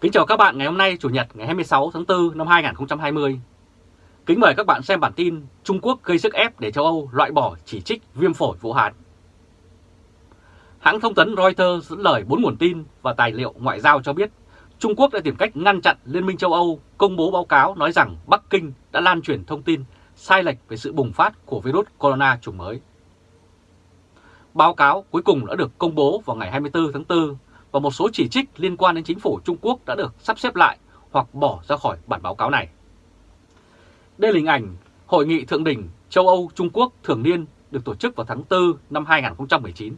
Kính chào các bạn ngày hôm nay, Chủ nhật, ngày 26 tháng 4 năm 2020. Kính mời các bạn xem bản tin Trung Quốc gây sức ép để châu Âu loại bỏ chỉ trích viêm phổi Vũ Hán. Hãng thông tấn Reuters dẫn lời bốn nguồn tin và tài liệu ngoại giao cho biết Trung Quốc đã tìm cách ngăn chặn Liên minh châu Âu công bố báo cáo nói rằng Bắc Kinh đã lan truyền thông tin sai lệch về sự bùng phát của virus corona chủng mới. Báo cáo cuối cùng đã được công bố vào ngày 24 tháng 4 và một số chỉ trích liên quan đến chính phủ Trung Quốc đã được sắp xếp lại hoặc bỏ ra khỏi bản báo cáo này. Đây là hình ảnh Hội nghị Thượng đỉnh châu Âu Trung Quốc thường niên được tổ chức vào tháng 4 năm 2019.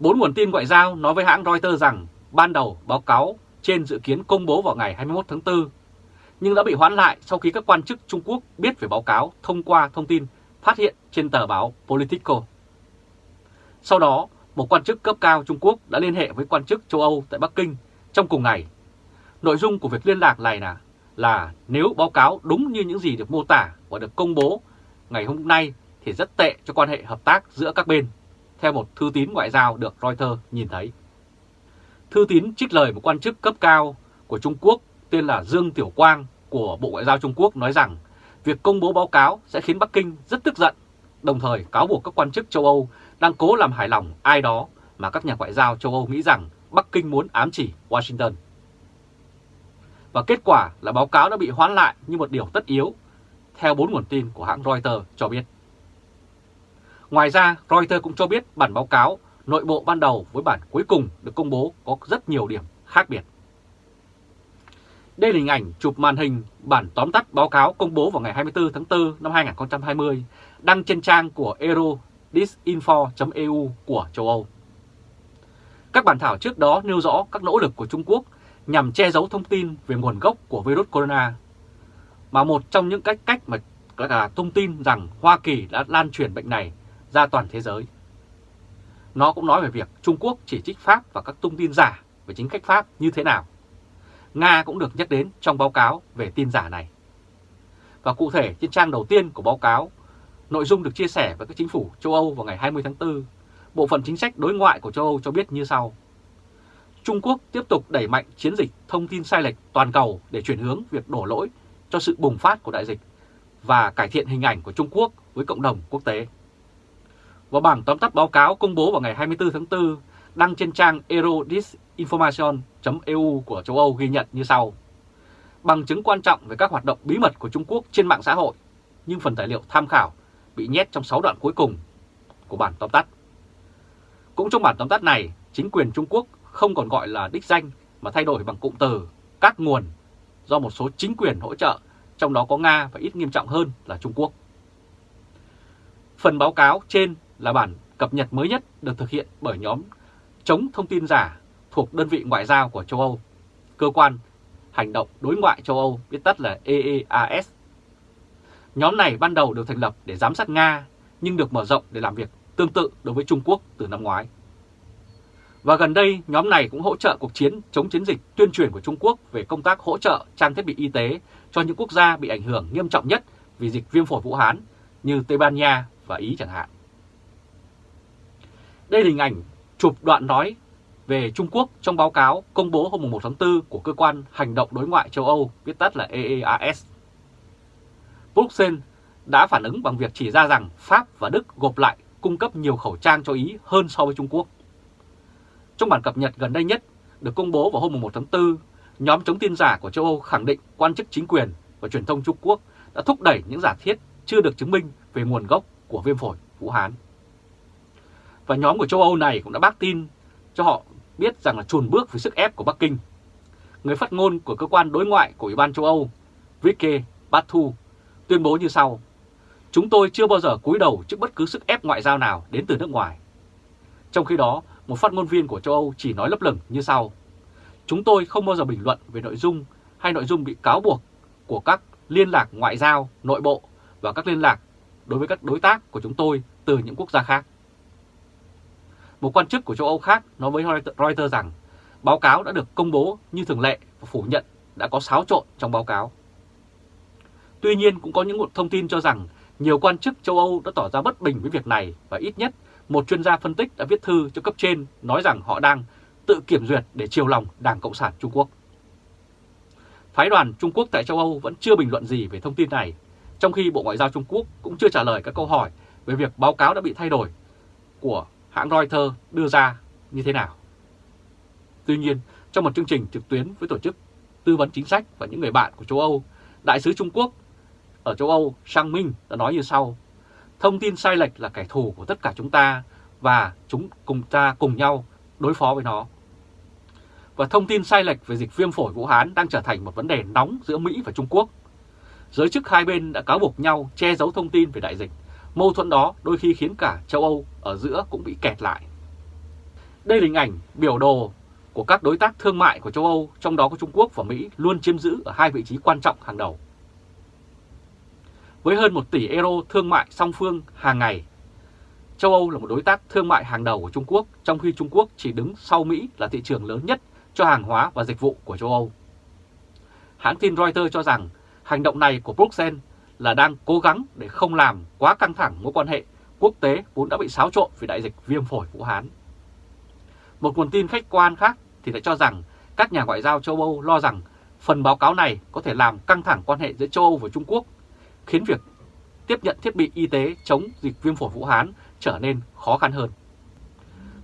Bốn nguồn tin ngoại giao nói với hãng Reuters rằng ban đầu báo cáo trên dự kiến công bố vào ngày 21 tháng 4, nhưng đã bị hoãn lại sau khi các quan chức Trung Quốc biết về báo cáo thông qua thông tin phát hiện trên tờ báo Politico. Sau đó, một quan chức cấp cao Trung Quốc đã liên hệ với quan chức châu Âu tại Bắc Kinh trong cùng ngày. Nội dung của việc liên lạc này là, là nếu báo cáo đúng như những gì được mô tả và được công bố ngày hôm nay thì rất tệ cho quan hệ hợp tác giữa các bên, theo một thư tín ngoại giao được Reuters nhìn thấy. Thư tín trích lời một quan chức cấp cao của Trung Quốc tên là Dương Tiểu Quang của Bộ Ngoại giao Trung Quốc nói rằng việc công bố báo cáo sẽ khiến Bắc Kinh rất tức giận, đồng thời cáo buộc các quan chức châu Âu đang cố làm hài lòng ai đó mà các nhà ngoại giao châu Âu nghĩ rằng Bắc Kinh muốn ám chỉ Washington. Và kết quả là báo cáo đã bị hoãn lại như một điều tất yếu, theo bốn nguồn tin của hãng Reuters cho biết. Ngoài ra, Reuters cũng cho biết bản báo cáo nội bộ ban đầu với bản cuối cùng được công bố có rất nhiều điểm khác biệt. Đây là hình ảnh chụp màn hình bản tóm tắt báo cáo công bố vào ngày 24 tháng 4 năm 2020 đăng trên trang của Euro disinfo.eu của châu Âu. Các bản thảo trước đó nêu rõ các nỗ lực của Trung Quốc nhằm che giấu thông tin về nguồn gốc của virus corona, mà một trong những cách cách mà là thông tin rằng Hoa Kỳ đã lan truyền bệnh này ra toàn thế giới. Nó cũng nói về việc Trung Quốc chỉ trích Pháp và các thông tin giả về chính cách Pháp như thế nào. Nga cũng được nhắc đến trong báo cáo về tin giả này. Và cụ thể trên trang đầu tiên của báo cáo Nội dung được chia sẻ với các chính phủ châu Âu vào ngày 20 tháng 4. Bộ phận chính sách đối ngoại của châu Âu cho biết như sau. Trung Quốc tiếp tục đẩy mạnh chiến dịch thông tin sai lệch toàn cầu để chuyển hướng việc đổ lỗi cho sự bùng phát của đại dịch và cải thiện hình ảnh của Trung Quốc với cộng đồng quốc tế. Và bảng tóm tắt báo cáo công bố vào ngày 24 tháng 4 đăng trên trang eurodisinformation.eu của châu Âu ghi nhận như sau. Bằng chứng quan trọng về các hoạt động bí mật của Trung Quốc trên mạng xã hội, nhưng phần tài liệu tham khảo bị nhét trong 6 đoạn cuối cùng của bản tóm tắt. Cũng trong bản tóm tắt này, chính quyền Trung Quốc không còn gọi là đích danh mà thay đổi bằng cụm từ các nguồn do một số chính quyền hỗ trợ, trong đó có Nga và ít nghiêm trọng hơn là Trung Quốc. Phần báo cáo trên là bản cập nhật mới nhất được thực hiện bởi nhóm chống thông tin giả thuộc đơn vị ngoại giao của châu Âu, cơ quan hành động đối ngoại châu Âu viết tắt là EEAS Nhóm này ban đầu được thành lập để giám sát Nga nhưng được mở rộng để làm việc tương tự đối với Trung Quốc từ năm ngoái. Và gần đây, nhóm này cũng hỗ trợ cuộc chiến chống chiến dịch tuyên truyền của Trung Quốc về công tác hỗ trợ trang thiết bị y tế cho những quốc gia bị ảnh hưởng nghiêm trọng nhất vì dịch viêm phổi Vũ Hán như Tây Ban Nha và Ý chẳng hạn. Đây là hình ảnh chụp đoạn nói về Trung Quốc trong báo cáo công bố hôm 1 tháng 4 của Cơ quan Hành động Đối ngoại châu Âu, viết tắt là EEAS. Bruxelles đã phản ứng bằng việc chỉ ra rằng Pháp và Đức gộp lại cung cấp nhiều khẩu trang cho Ý hơn so với Trung Quốc. Trong bản cập nhật gần đây nhất được công bố vào hôm 1 tháng 4, nhóm chống tin giả của châu Âu khẳng định quan chức chính quyền và truyền thông Trung Quốc đã thúc đẩy những giả thiết chưa được chứng minh về nguồn gốc của viêm phổi Vũ Hán. Và nhóm của châu Âu này cũng đã bác tin cho họ biết rằng là chuồn bước với sức ép của Bắc Kinh. Người phát ngôn của cơ quan đối ngoại của Ủy ban châu Âu, Vicky Batu tuyên bố như sau. Chúng tôi chưa bao giờ cúi đầu trước bất cứ sức ép ngoại giao nào đến từ nước ngoài. Trong khi đó, một phát ngôn viên của châu Âu chỉ nói lấp lửng như sau. Chúng tôi không bao giờ bình luận về nội dung hay nội dung bị cáo buộc của các liên lạc ngoại giao, nội bộ và các liên lạc đối với các đối tác của chúng tôi từ những quốc gia khác. Một quan chức của châu Âu khác nói với Reuters rằng báo cáo đã được công bố như thường lệ và phủ nhận đã có xáo trộn trong báo cáo. Tuy nhiên cũng có những thông tin cho rằng nhiều quan chức châu Âu đã tỏ ra bất bình với việc này và ít nhất một chuyên gia phân tích đã viết thư cho cấp trên nói rằng họ đang tự kiểm duyệt để chiều lòng Đảng Cộng sản Trung Quốc. Phái đoàn Trung Quốc tại châu Âu vẫn chưa bình luận gì về thông tin này, trong khi Bộ Ngoại giao Trung Quốc cũng chưa trả lời các câu hỏi về việc báo cáo đã bị thay đổi của hãng Reuters đưa ra như thế nào. Tuy nhiên, trong một chương trình trực tuyến với tổ chức tư vấn chính sách và những người bạn của châu Âu, Đại sứ Trung Quốc ở châu Âu Sang Minh đã nói như sau. Thông tin sai lệch là kẻ thù của tất cả chúng ta và chúng cùng ta cùng nhau đối phó với nó. Và thông tin sai lệch về dịch viêm phổi Vũ Hán đang trở thành một vấn đề nóng giữa Mỹ và Trung Quốc. Giới chức hai bên đã cáo buộc nhau che giấu thông tin về đại dịch. Mâu thuẫn đó đôi khi khiến cả châu Âu ở giữa cũng bị kẹt lại. Đây là hình ảnh biểu đồ của các đối tác thương mại của châu Âu, trong đó có Trung Quốc và Mỹ, luôn chiếm giữ ở hai vị trí quan trọng hàng đầu. Với hơn 1 tỷ euro thương mại song phương hàng ngày, châu Âu là một đối tác thương mại hàng đầu của Trung Quốc, trong khi Trung Quốc chỉ đứng sau Mỹ là thị trường lớn nhất cho hàng hóa và dịch vụ của châu Âu. Hãng tin Reuters cho rằng hành động này của Bruxelles là đang cố gắng để không làm quá căng thẳng mối quan hệ quốc tế vốn đã bị xáo trộn vì đại dịch viêm phổi Vũ Hán. Một nguồn tin khách quan khác thì lại cho rằng các nhà ngoại giao châu Âu lo rằng phần báo cáo này có thể làm căng thẳng quan hệ giữa châu Âu và Trung Quốc, khiến việc tiếp nhận thiết bị y tế chống dịch viêm phổi Vũ Hán trở nên khó khăn hơn.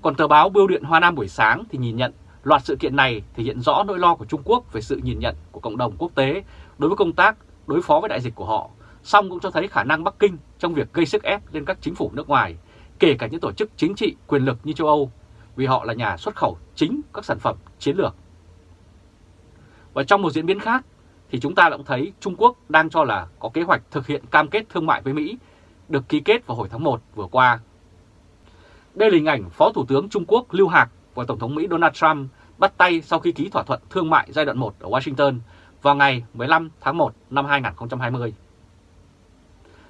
Còn tờ báo Bưu điện Hoa Nam buổi sáng thì nhìn nhận loạt sự kiện này thể hiện rõ nỗi lo của Trung Quốc về sự nhìn nhận của cộng đồng quốc tế đối với công tác đối phó với đại dịch của họ, song cũng cho thấy khả năng Bắc Kinh trong việc gây sức ép lên các chính phủ nước ngoài, kể cả những tổ chức chính trị quyền lực như châu Âu, vì họ là nhà xuất khẩu chính các sản phẩm chiến lược. Và trong một diễn biến khác thì chúng ta cũng thấy Trung Quốc đang cho là có kế hoạch thực hiện cam kết thương mại với Mỹ được ký kết vào hồi tháng 1 vừa qua. Đây là hình ảnh Phó Thủ tướng Trung Quốc Lưu Hạc và Tổng thống Mỹ Donald Trump bắt tay sau khi ký thỏa thuận thương mại giai đoạn 1 ở Washington vào ngày 15 tháng 1 năm 2020.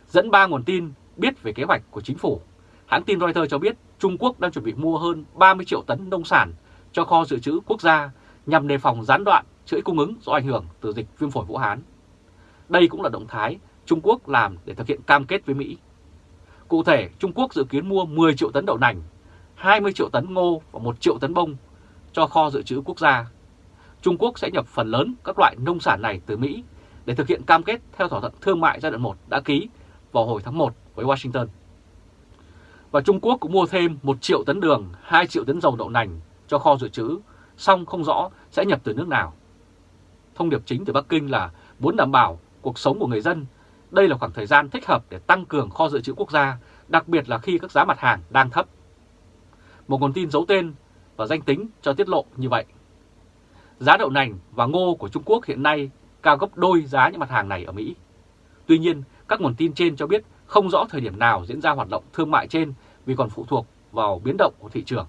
Dẫn ba nguồn tin biết về kế hoạch của chính phủ, hãng tin Reuters cho biết Trung Quốc đang chuẩn bị mua hơn 30 triệu tấn nông sản cho kho dự trữ quốc gia nhằm đề phòng gián đoạn chuỗi cung ứng do ảnh hưởng từ dịch viêm phổi Vũ Hán. Đây cũng là động thái Trung Quốc làm để thực hiện cam kết với Mỹ. Cụ thể, Trung Quốc dự kiến mua 10 triệu tấn đậu nành, 20 triệu tấn ngô và 1 triệu tấn bông cho kho dự trữ quốc gia. Trung Quốc sẽ nhập phần lớn các loại nông sản này từ Mỹ để thực hiện cam kết theo thỏa thuận thương mại giai đoạn 1 đã ký vào hồi tháng 1 với Washington. Và Trung Quốc cũng mua thêm 1 triệu tấn đường, 2 triệu tấn dầu đậu nành cho kho dự trữ, song không rõ sẽ nhập từ nước nào. Thông điệp chính từ Bắc Kinh là muốn đảm bảo cuộc sống của người dân. Đây là khoảng thời gian thích hợp để tăng cường kho dự trữ quốc gia, đặc biệt là khi các giá mặt hàng đang thấp. Một nguồn tin giấu tên và danh tính cho tiết lộ như vậy. Giá đậu nành và ngô của Trung Quốc hiện nay cao gấp đôi giá những mặt hàng này ở Mỹ. Tuy nhiên, các nguồn tin trên cho biết không rõ thời điểm nào diễn ra hoạt động thương mại trên vì còn phụ thuộc vào biến động của thị trường.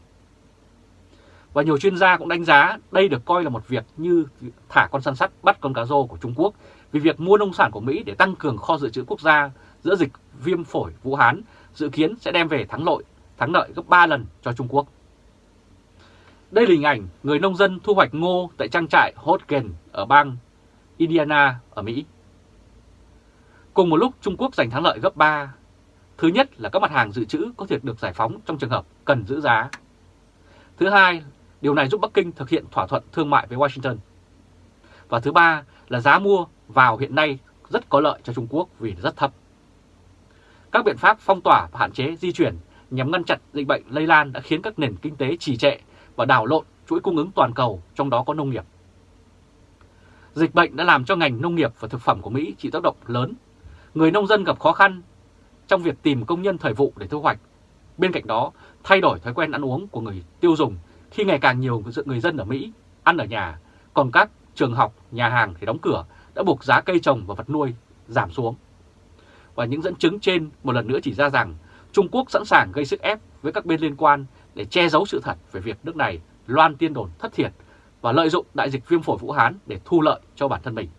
Và nhiều chuyên gia cũng đánh giá đây được coi là một việc như thả con săn sắt bắt con cá rô của Trung Quốc vì việc mua nông sản của Mỹ để tăng cường kho dự trữ quốc gia giữa dịch viêm phổi Vũ Hán dự kiến sẽ đem về thắng lợi, thắng lợi gấp 3 lần cho Trung Quốc. Đây là hình ảnh người nông dân thu hoạch ngô tại trang trại Hodgen ở bang Indiana ở Mỹ. Cùng một lúc Trung Quốc giành thắng lợi gấp 3. Thứ nhất là các mặt hàng dự trữ có thể được giải phóng trong trường hợp cần giữ giá. Thứ hai, điều này giúp Bắc Kinh thực hiện thỏa thuận thương mại với Washington. Và thứ ba là giá mua vào hiện nay rất có lợi cho Trung Quốc vì rất thấp. Các biện pháp phong tỏa và hạn chế di chuyển nhằm ngăn chặn dịch bệnh lây lan đã khiến các nền kinh tế trì trệ và đảo lộn chuỗi cung ứng toàn cầu, trong đó có nông nghiệp. Dịch bệnh đã làm cho ngành nông nghiệp và thực phẩm của Mỹ chịu tác động lớn. Người nông dân gặp khó khăn trong việc tìm công nhân thời vụ để thu hoạch. Bên cạnh đó, thay đổi thói quen ăn uống của người tiêu dùng khi ngày càng nhiều người dân ở Mỹ ăn ở nhà, còn các trường học, nhà hàng thì đóng cửa đã buộc giá cây trồng và vật nuôi giảm xuống. Và những dẫn chứng trên một lần nữa chỉ ra rằng Trung Quốc sẵn sàng gây sức ép với các bên liên quan để che giấu sự thật về việc nước này loan tiên đồn thất thiệt và lợi dụng đại dịch viêm phổi Vũ Hán để thu lợi cho bản thân mình.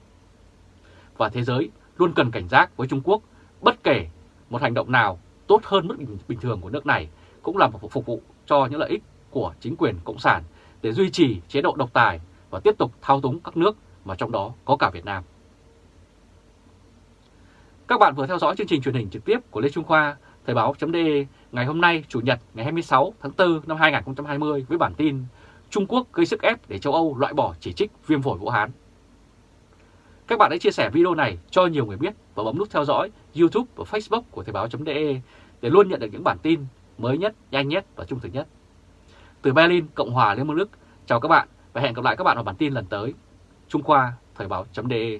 Và thế giới luôn cần cảnh giác với Trung Quốc, bất kể một hành động nào tốt hơn mức bình thường của nước này cũng là một phục vụ cho những lợi ích của chính quyền Cộng sản để duy trì chế độ độc tài và tiếp tục thao túng các nước mà trong đó có cả Việt Nam. Các bạn vừa theo dõi chương trình truyền hình trực tiếp của Lê Trung Khoa, Thời báo .de ngày hôm nay Chủ nhật ngày 26 tháng 4 năm 2020 với bản tin Trung Quốc gây sức ép để châu Âu loại bỏ chỉ trích viêm phổi Vũ Hán. Các bạn hãy chia sẻ video này cho nhiều người biết và bấm nút theo dõi YouTube và Facebook của Thời báo.de để luôn nhận được những bản tin mới nhất, nhanh nhất và trung thực nhất. Từ Berlin, Cộng hòa Liên bang Đức, chào các bạn và hẹn gặp lại các bạn ở bản tin lần tới. Trung Khoa, Thời báo.de